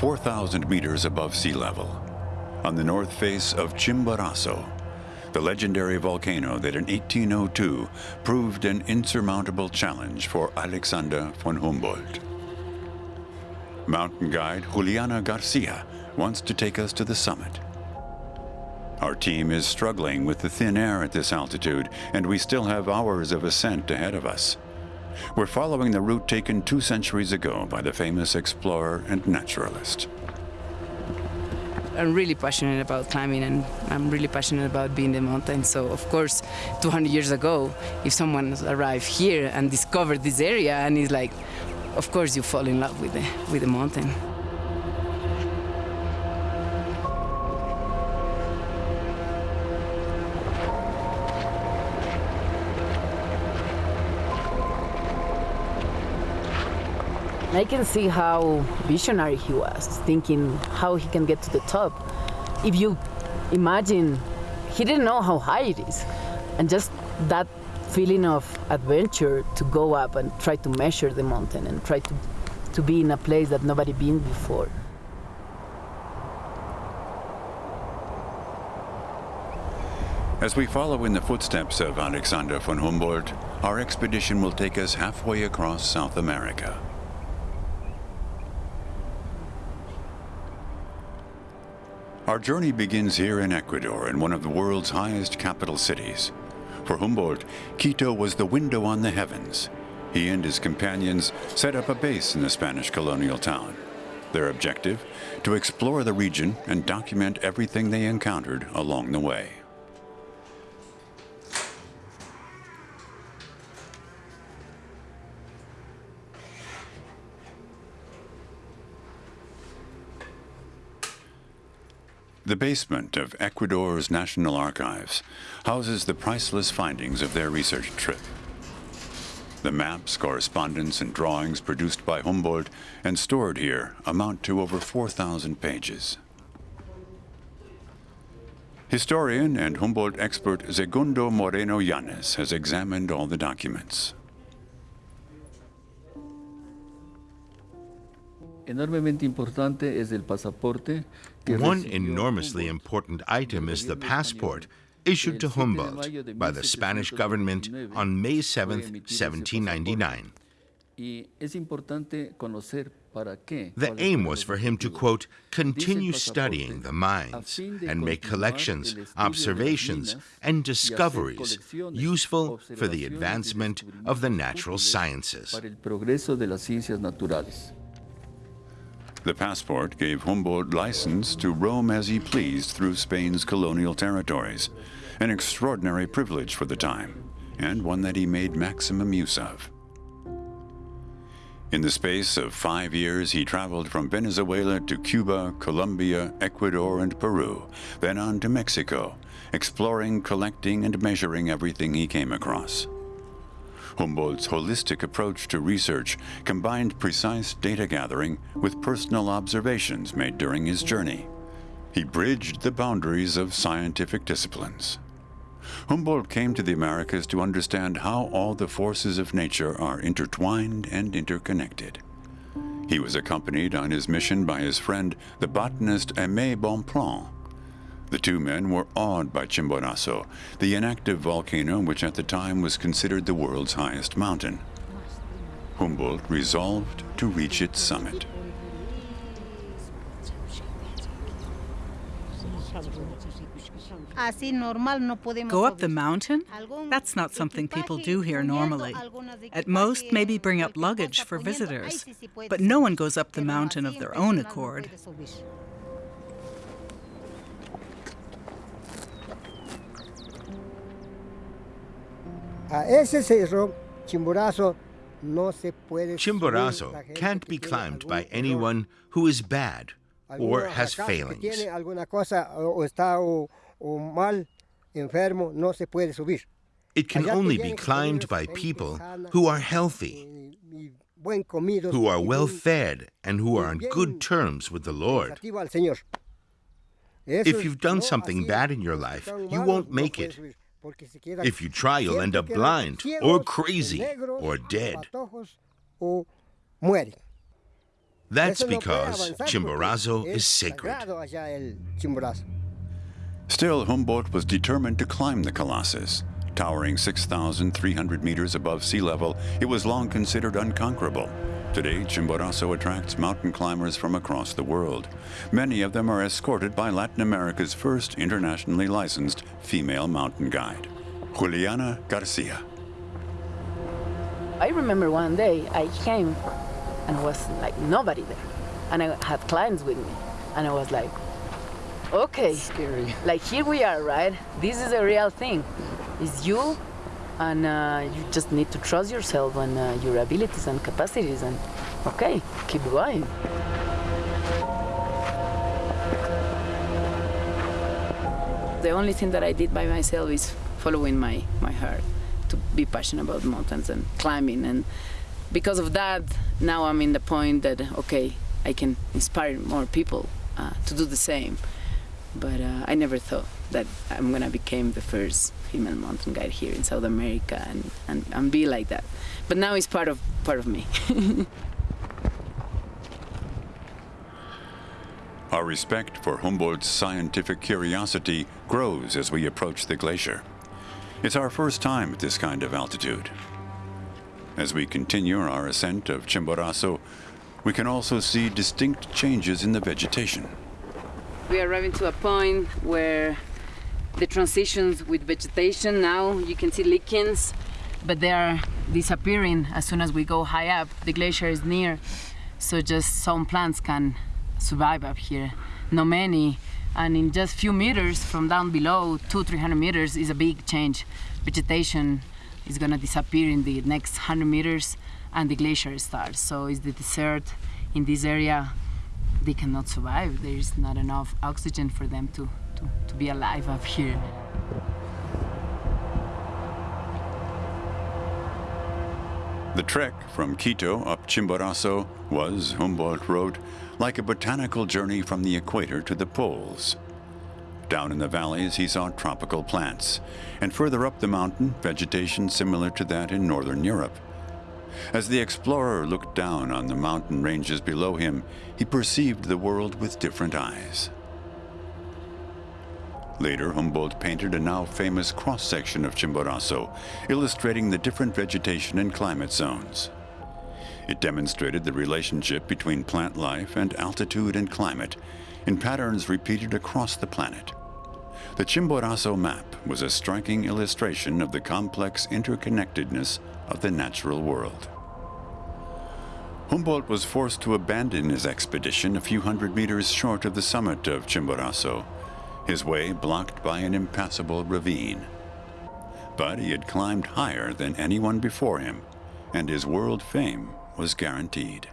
4,000 meters above sea level, on the north face of Chimborazo, the legendary volcano that in 1802 proved an insurmountable challenge for Alexander von Humboldt. Mountain guide Juliana Garcia wants to take us to the summit. Our team is struggling with the thin air at this altitude, and we still have hours of ascent ahead of us. We're following the route taken two centuries ago by the famous explorer and naturalist. I'm really passionate about climbing and I'm really passionate about being in the mountains. So, of course, 200 years ago, if someone arrived here and discovered this area and is like, of course, you fall in love with the, with the mountain. I can see how visionary he was, thinking how he can get to the top. If you imagine, he didn't know how high it is. And just that feeling of adventure to go up and try to measure the mountain and try to, to be in a place that nobody been before. As we follow in the footsteps of Alexander von Humboldt, our expedition will take us halfway across South America. Our journey begins here in Ecuador, in one of the world's highest capital cities. For Humboldt, Quito was the window on the heavens. He and his companions set up a base in the Spanish colonial town. Their objective? To explore the region and document everything they encountered along the way. The basement of Ecuador's National Archives houses the priceless findings of their research trip. The maps, correspondence, and drawings produced by Humboldt and stored here amount to over 4,000 pages. Historian and Humboldt expert Segundo Moreno Yanes has examined all the documents. One enormously important item is the passport issued to Humboldt by the Spanish government on May 7, 1799. The aim was for him to, quote, continue studying the mines and make collections, observations, and discoveries useful for the advancement of the natural sciences. The passport gave Humboldt license to roam as he pleased through Spain's colonial territories, an extraordinary privilege for the time, and one that he made maximum use of. In the space of five years, he traveled from Venezuela to Cuba, Colombia, Ecuador, and Peru, then on to Mexico, exploring, collecting, and measuring everything he came across. Humboldt's holistic approach to research combined precise data gathering with personal observations made during his journey. He bridged the boundaries of scientific disciplines. Humboldt came to the Americas to understand how all the forces of nature are intertwined and interconnected. He was accompanied on his mission by his friend, the botanist Aimé Bonpland, the two men were awed by Chimborazo, the inactive volcano which at the time was considered the world's highest mountain. Humboldt resolved to reach its summit. Go up the mountain? That's not something people do here normally. At most, maybe bring up luggage for visitors. But no one goes up the mountain of their own accord. Chimborazo can't be climbed by anyone who is bad or has failings. It can only be climbed by people who are healthy, who are well fed, and who are on good terms with the Lord. If you've done something bad in your life, you won't make it. If you try, you'll end up blind, or crazy, or dead. That's because Chimborazo is sacred. Still, Humboldt was determined to climb the Colossus. Towering 6,300 meters above sea level, it was long considered unconquerable. Today, Chimborazo attracts mountain climbers from across the world. Many of them are escorted by Latin America's first internationally licensed female mountain guide, Juliana Garcia. I remember one day I came and was like nobody there. And I had clients with me. And I was like, okay. Scary. Like here we are, right? This is a real thing. It's you, and uh, you just need to trust yourself and uh, your abilities and capacities. And okay, keep going. The only thing that I did by myself is following my, my heart to be passionate about mountains and climbing and because of that, now I'm in the point that, okay, I can inspire more people uh, to do the same. But uh, I never thought that I'm gonna become the first female mountain guide here in South America and, and, and be like that. But now it's part of, part of me. Our respect for Humboldt's scientific curiosity grows as we approach the glacier. It's our first time at this kind of altitude. As we continue our ascent of Chimborazo, we can also see distinct changes in the vegetation. We are arriving to a point where the transitions with vegetation now you can see lichens, but they are disappearing as soon as we go high up. The glacier is near, so just some plants can survive up here. Not many, and in just few meters from down below, two, 300 meters is a big change. Vegetation is gonna disappear in the next 100 meters and the glacier starts. So it's the desert in this area, they cannot survive. There is not enough oxygen for them to, to, to be alive up here. The trek from Quito up Chimborazo was, Humboldt wrote, like a botanical journey from the equator to the poles. Down in the valleys, he saw tropical plants, and further up the mountain, vegetation similar to that in northern Europe. As the explorer looked down on the mountain ranges below him, he perceived the world with different eyes. Later, Humboldt painted a now famous cross-section of Chimborazo, illustrating the different vegetation and climate zones. It demonstrated the relationship between plant life and altitude and climate in patterns repeated across the planet. The Chimborazo map was a striking illustration of the complex interconnectedness of the natural world. Humboldt was forced to abandon his expedition a few hundred meters short of the summit of Chimborazo his way blocked by an impassable ravine. But he had climbed higher than anyone before him, and his world fame was guaranteed.